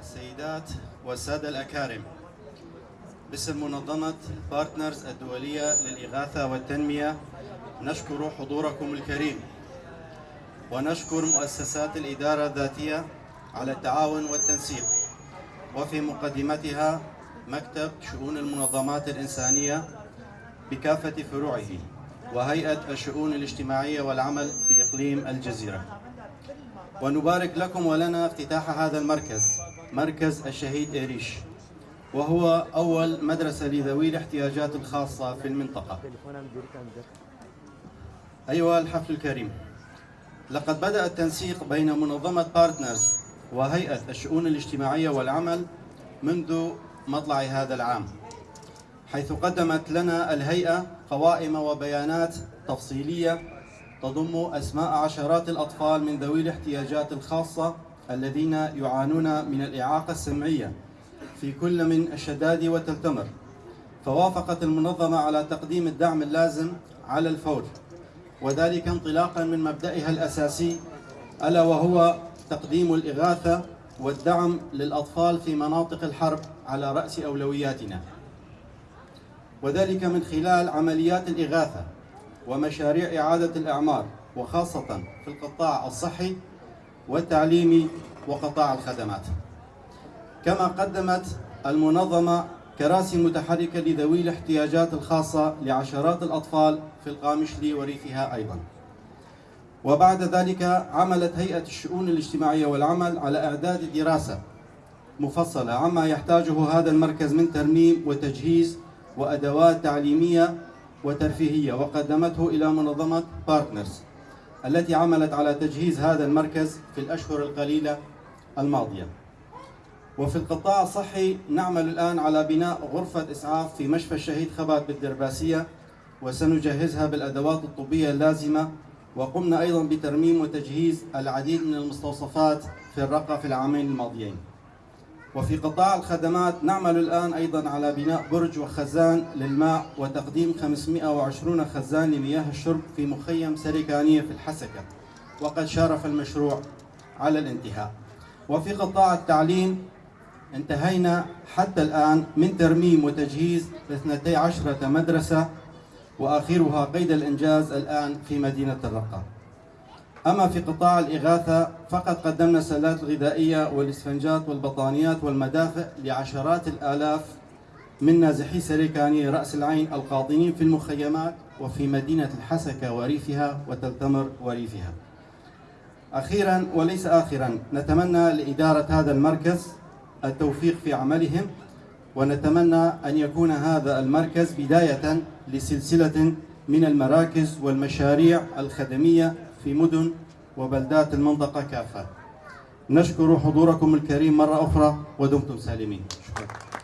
السيدات والسادة الأكارم. باسم منظمة بارتنرز الدولية للإغاثة والتنمية نشكر حضوركم الكريم. ونشكر مؤسسات الإدارة الذاتية على التعاون والتنسيق. وفي مقدمتها مكتب شؤون المنظمات الإنسانية بكافة فروعه وهيئة الشؤون الاجتماعية والعمل في إقليم الجزيرة. ونبارك لكم ولنا افتتاح هذا المركز مركز الشهيد إيريش وهو أول مدرسة لذوي الاحتياجات الخاصة في المنطقة. أيها الحفل الكريم لقد بدأ التنسيق بين منظمة بارتنرز وهيئة الشؤون الاجتماعية والعمل منذ مطلع هذا العام حيث قدمت لنا الهيئة قوائم وبيانات تفصيلية تضم أسماء عشرات الأطفال من ذوي الاحتياجات الخاصة الذين يعانون من الإعاقة السمعية في كل من الشداد والتلتمر فوافقت المنظمة على تقديم الدعم اللازم على الفور وذلك انطلاقا من مبدئها الأساسي ألا وهو تقديم الإغاثة والدعم للأطفال في مناطق الحرب على رأس أولوياتنا. وذلك من خلال عمليات الإغاثة ومشاريع إعادة الأعمار وخاصة في القطاع الصحي والتعليمي وقطاع الخدمات. كما قدمت المنظمة كراسي متحركة لذوي الاحتياجات الخاصة لعشرات الأطفال في القامشلي وريفها أيضا. وبعد ذلك عملت هيئة الشؤون الاجتماعية والعمل على إعداد دراسة مفصلة عما يحتاجه هذا المركز من ترميم وتجهيز وأدوات تعليمية وترفيهية وقدمته إلى منظمة بارتنرز التي عملت على تجهيز هذا المركز في الأشهر القليلة الماضية. وفي القطاع الصحي نعمل الآن على بناء غرفة إسعاف في مشفى الشهيد خبات بالدرباسية وسنجهزها بالأدوات الطبية اللازمة وقمنا أيضا بترميم وتجهيز العديد من المستوصفات في الرقة في العامين الماضيين. وفي قطاع الخدمات نعمل الآن أيضا على بناء برج وخزان للماء وتقديم 520 خزان لمياه الشرب في مخيم سريكانية في الحسكة. وقد شارف المشروع على الانتهاء. وفي قطاع التعليم انتهينا حتى الآن من ترميم وتجهيز 12 مدرسة وآخرها قيد الإنجاز الآن في مدينة الرقة أما في قطاع الإغاثة فقد قدمنا السلات الغذائية والإسفنجات والبطانيات والمدافئ لعشرات الآلاف من نازحي سريكانية رأس العين القاطنين في المخيمات وفي مدينة الحسكة وريفها وتلتمر وريفها. أخيرا وليس آخرا نتمنى لإدارة هذا المركز التوفيق في عملهم ونتمنى أن يكون هذا المركز بداية لسلسلة من المراكز والمشاريع الخدمية في مدن وبلدات المنطقة كافة. نشكر حضوركم الكريم مرة أخرى ودمتم سالمين. شكرا.